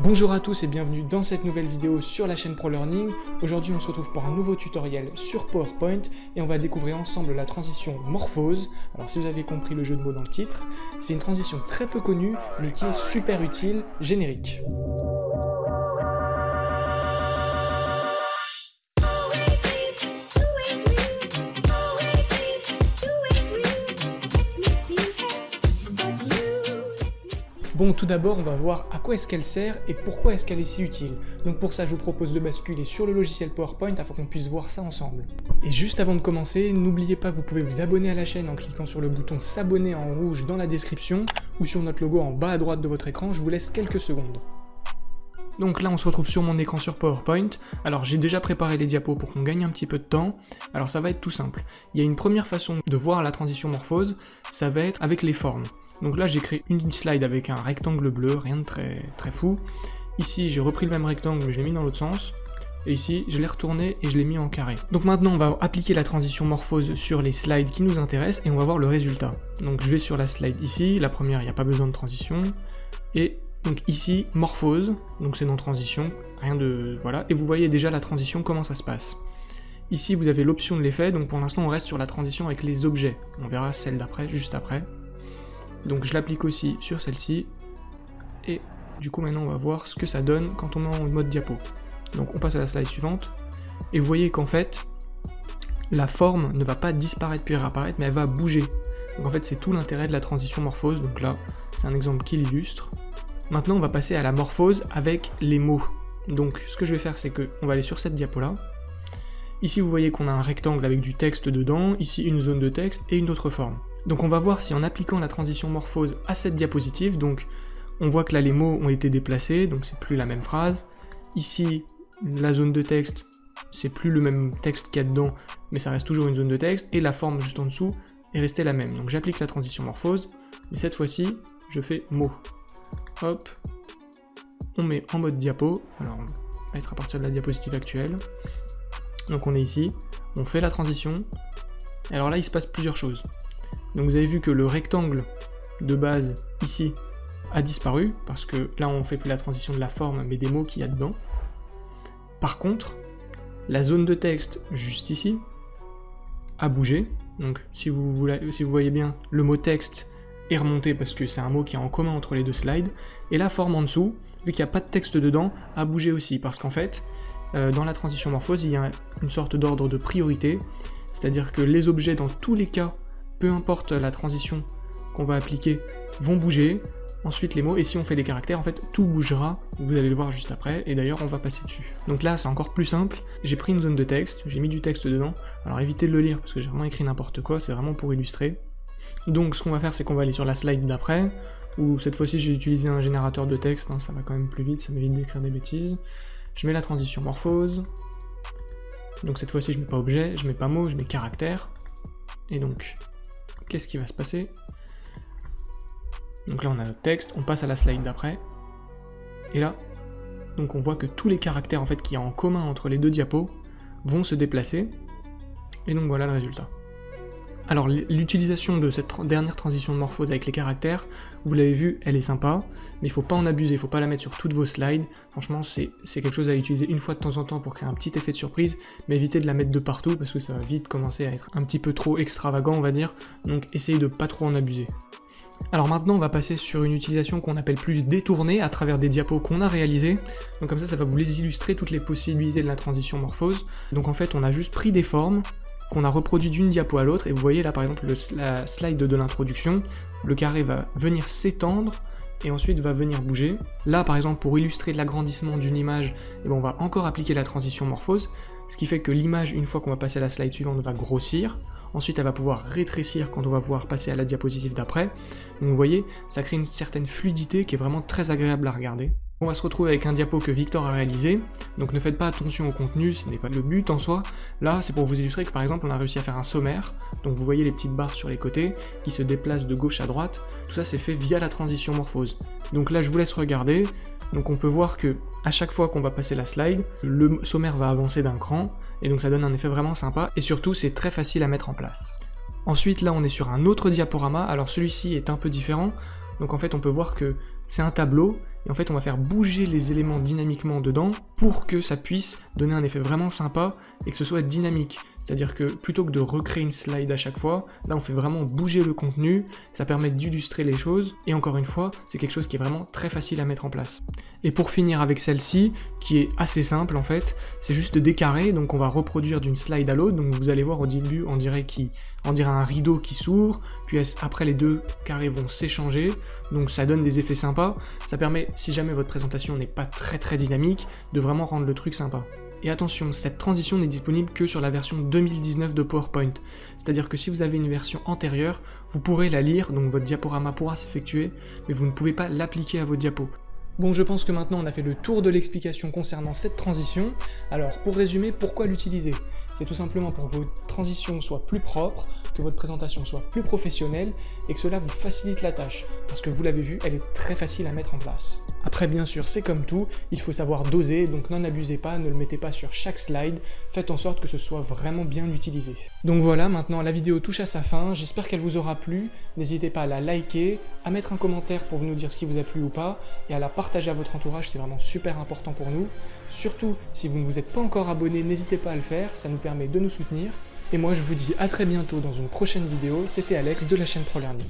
Bonjour à tous et bienvenue dans cette nouvelle vidéo sur la chaîne ProLearning. Aujourd'hui on se retrouve pour un nouveau tutoriel sur PowerPoint et on va découvrir ensemble la transition morphose. Alors si vous avez compris le jeu de mots dans le titre, c'est une transition très peu connue mais qui est super utile, générique. Bon, tout d'abord, on va voir à quoi est-ce qu'elle sert et pourquoi est-ce qu'elle est si utile. Donc pour ça, je vous propose de basculer sur le logiciel PowerPoint afin qu'on puisse voir ça ensemble. Et juste avant de commencer, n'oubliez pas que vous pouvez vous abonner à la chaîne en cliquant sur le bouton s'abonner en rouge dans la description ou sur notre logo en bas à droite de votre écran, je vous laisse quelques secondes. Donc là on se retrouve sur mon écran sur PowerPoint, alors j'ai déjà préparé les diapos pour qu'on gagne un petit peu de temps, alors ça va être tout simple. Il y a une première façon de voir la transition morphose, ça va être avec les formes. Donc là j'ai créé une slide avec un rectangle bleu, rien de très, très fou. Ici j'ai repris le même rectangle mais je l'ai mis dans l'autre sens. Et ici, je l'ai retourné et je l'ai mis en carré. Donc maintenant, on va appliquer la transition morphose sur les slides qui nous intéressent et on va voir le résultat. Donc je vais sur la slide ici, la première, il n'y a pas besoin de transition. Et donc ici, morphose, donc c'est non transition, rien de... voilà. Et vous voyez déjà la transition, comment ça se passe. Ici, vous avez l'option de l'effet, donc pour l'instant, on reste sur la transition avec les objets. On verra celle d'après, juste après. Donc je l'applique aussi sur celle-ci. Et du coup maintenant on va voir ce que ça donne quand on est en mode diapo. Donc on passe à la slide suivante. Et vous voyez qu'en fait, la forme ne va pas disparaître puis réapparaître, mais elle va bouger. Donc en fait c'est tout l'intérêt de la transition morphose. Donc là, c'est un exemple qui l'illustre. Maintenant on va passer à la morphose avec les mots. Donc ce que je vais faire c'est que on va aller sur cette diapo là. Ici vous voyez qu'on a un rectangle avec du texte dedans, ici une zone de texte et une autre forme. Donc on va voir si en appliquant la transition morphose à cette diapositive, donc on voit que là les mots ont été déplacés, donc c'est plus la même phrase. Ici, la zone de texte, c'est plus le même texte qu'il y a dedans, mais ça reste toujours une zone de texte, et la forme juste en dessous est restée la même. Donc j'applique la transition morphose, mais cette fois-ci, je fais mot. Hop, on met en mode diapo, alors on va être à partir de la diapositive actuelle. Donc on est ici, on fait la transition, alors là il se passe plusieurs choses. Donc vous avez vu que le rectangle de base ici a disparu, parce que là on fait plus la transition de la forme, mais des mots qu'il y a dedans. Par contre, la zone de texte juste ici a bougé, donc si vous voyez bien, le mot texte est remonté parce que c'est un mot qui est en commun entre les deux slides, et la forme en dessous, vu qu'il n'y a pas de texte dedans, a bougé aussi, parce qu'en fait, euh, dans la transition morphose, il y a une sorte d'ordre de priorité, c'est-à-dire que les objets dans tous les cas peu importe la transition qu'on va appliquer, vont bouger, ensuite les mots, et si on fait les caractères, en fait, tout bougera, vous allez le voir juste après, et d'ailleurs, on va passer dessus. Donc là, c'est encore plus simple, j'ai pris une zone de texte, j'ai mis du texte dedans, alors évitez de le lire, parce que j'ai vraiment écrit n'importe quoi, c'est vraiment pour illustrer. Donc ce qu'on va faire, c'est qu'on va aller sur la slide d'après, où cette fois-ci, j'ai utilisé un générateur de texte, hein, ça va quand même plus vite, ça m'évite d'écrire des bêtises. Je mets la transition morphose, donc cette fois-ci, je mets pas objet, je mets pas mot, je mets caractère, et donc qu'est-ce qui va se passer? Donc là on a notre texte, on passe à la slide d'après, et là, donc on voit que tous les caractères en fait qu'il y a en commun entre les deux diapos vont se déplacer, et donc voilà le résultat. Alors l'utilisation de cette dernière transition de morphose avec les caractères, vous l'avez vu, elle est sympa, mais il faut pas en abuser, il faut pas la mettre sur toutes vos slides. Franchement, c'est quelque chose à utiliser une fois de temps en temps pour créer un petit effet de surprise, mais évitez de la mettre de partout parce que ça va vite commencer à être un petit peu trop extravagant, on va dire. Donc essayez de pas trop en abuser. Alors maintenant, on va passer sur une utilisation qu'on appelle plus détournée à travers des diapos qu'on a réalisés. Donc comme ça, ça va vous les illustrer toutes les possibilités de la transition morphose. Donc en fait, on a juste pris des formes, qu'on a reproduit d'une diapo à l'autre, et vous voyez là par exemple la slide de l'introduction, le carré va venir s'étendre, et ensuite va venir bouger. Là par exemple pour illustrer l'agrandissement d'une image, eh ben, on va encore appliquer la transition morphose, ce qui fait que l'image, une fois qu'on va passer à la slide suivante, va grossir, ensuite elle va pouvoir rétrécir quand on va pouvoir passer à la diapositive d'après. Donc vous voyez, ça crée une certaine fluidité qui est vraiment très agréable à regarder. On va se retrouver avec un diapo que Victor a réalisé, donc ne faites pas attention au contenu, ce n'est pas le but en soi. Là, c'est pour vous illustrer que par exemple, on a réussi à faire un sommaire, donc vous voyez les petites barres sur les côtés, qui se déplacent de gauche à droite, tout ça c'est fait via la transition morphose. Donc là, je vous laisse regarder, donc on peut voir que à chaque fois qu'on va passer la slide, le sommaire va avancer d'un cran, et donc ça donne un effet vraiment sympa, et surtout c'est très facile à mettre en place. Ensuite là on est sur un autre diaporama, alors celui-ci est un peu différent, donc en fait on peut voir que c'est un tableau, et en fait on va faire bouger les éléments dynamiquement dedans pour que ça puisse donner un effet vraiment sympa et que ce soit dynamique. C'est-à-dire que plutôt que de recréer une slide à chaque fois, là on fait vraiment bouger le contenu, ça permet d'illustrer les choses, et encore une fois, c'est quelque chose qui est vraiment très facile à mettre en place. Et pour finir avec celle-ci, qui est assez simple en fait, c'est juste des carrés, donc on va reproduire d'une slide à l'autre, donc vous allez voir au début on dirait, qui, on dirait un rideau qui s'ouvre, puis après les deux carrés vont s'échanger, donc ça donne des effets sympas, ça permet, si jamais votre présentation n'est pas très très dynamique, de vraiment rendre le truc sympa. Et attention, cette transition n'est disponible que sur la version 2019 de PowerPoint. C'est-à-dire que si vous avez une version antérieure, vous pourrez la lire, donc votre diaporama pourra s'effectuer, mais vous ne pouvez pas l'appliquer à vos diapos. Bon, je pense que maintenant on a fait le tour de l'explication concernant cette transition. Alors, pour résumer, pourquoi l'utiliser? C'est tout simplement pour que vos transitions soient plus propres, que votre présentation soit plus professionnelle, et que cela vous facilite la tâche. Parce que vous l'avez vu, elle est très facile à mettre en place. Après, bien sûr, c'est comme tout, il faut savoir doser, donc n'en abusez pas, ne le mettez pas sur chaque slide, faites en sorte que ce soit vraiment bien utilisé. Donc voilà, maintenant la vidéo touche à sa fin, j'espère qu'elle vous aura plu, n'hésitez pas à la liker, à mettre un commentaire pour nous dire ce qui vous a plu ou pas, et à la partager à votre entourage, c'est vraiment super important pour nous. Surtout, si vous ne vous êtes pas encore abonné, n'hésitez pas à le faire, ça nous permet de nous soutenir. Et moi, je vous dis à très bientôt dans une prochaine vidéo. C'était Alex de la chaîne ProLearning.